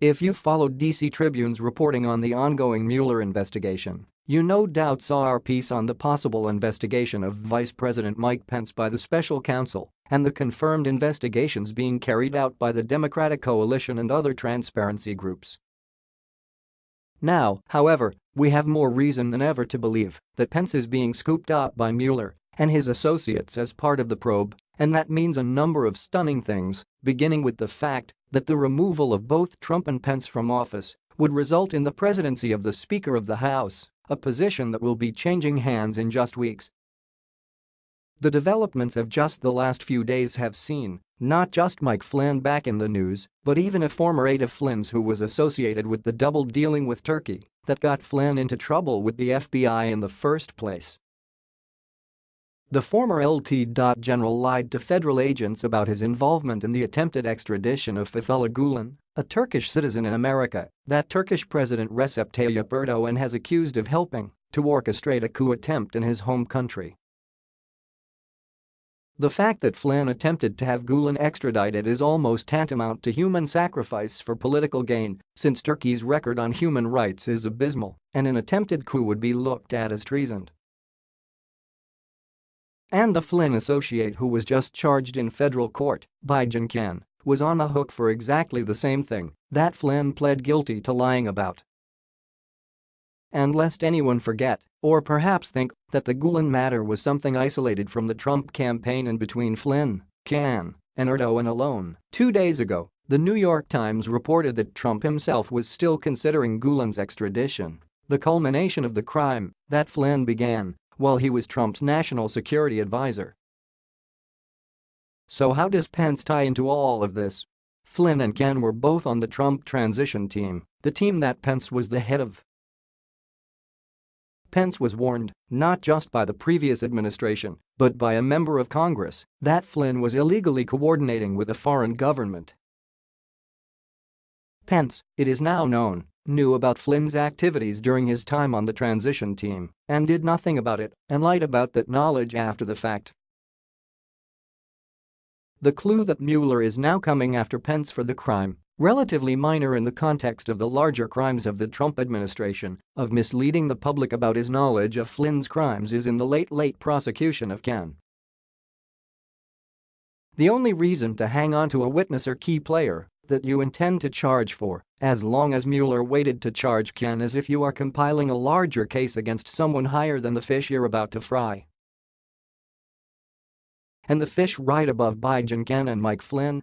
If you followed DC Tribune's reporting on the ongoing Mueller investigation, you no doubt saw our piece on the possible investigation of Vice President Mike Pence by the special counsel and the confirmed investigations being carried out by the Democratic coalition and other transparency groups. Now, however, we have more reason than ever to believe that Pence is being scooped up by Mueller and his associates as part of the probe, and that means a number of stunning things, beginning with the fact that the removal of both Trump and Pence from office would result in the presidency of the Speaker of the House, a position that will be changing hands in just weeks. The developments of just the last few days have seen not just Mike Flynn back in the news, but even a former aide of Flynn's who was associated with the double dealing with Turkey that got Flynn into trouble with the FBI in the first place. The former LT. General lied to federal agents about his involvement in the attempted extradition of Fethullah Gulen, a Turkish citizen in America that Turkish President Recep Tayyip Erdogan has accused of helping to orchestrate a coup attempt in his home country. The fact that Flynn attempted to have Gulen extradited is almost tantamount to human sacrifice for political gain, since Turkey's record on human rights is abysmal and an attempted coup would be looked at as treason. And the Flynn associate who was just charged in federal court Bijan Kian was on the hook for exactly the same thing that Flynn pled guilty to lying about. And lest anyone forget, or perhaps think, that the Gulen matter was something isolated from the Trump campaign and between Flynn, Kian, and Erdogan alone. Two days ago, the New York Times reported that Trump himself was still considering Gulen's extradition, the culmination of the crime that Flynn began while he was Trump's national security advisor. So how does Pence tie into all of this? Flynn and Kian were both on the Trump transition team, the team that Pence was the head of. Pence was warned, not just by the previous administration, but by a member of Congress, that Flynn was illegally coordinating with a foreign government. Pence, it is now known, knew about Flynn's activities during his time on the transition team and did nothing about it and lied about that knowledge after the fact. The clue that Mueller is now coming after Pence for the crime relatively minor in the context of the larger crimes of the Trump administration of misleading the public about his knowledge of Flynn's crimes is in the late late prosecution of Kian. The only reason to hang on to a witness or key player that you intend to charge for, as long as Mueller waited to charge Kian as if you are compiling a larger case against someone higher than the fish you're about to fry. And the fish right above Bijan Kian and Mike Flynn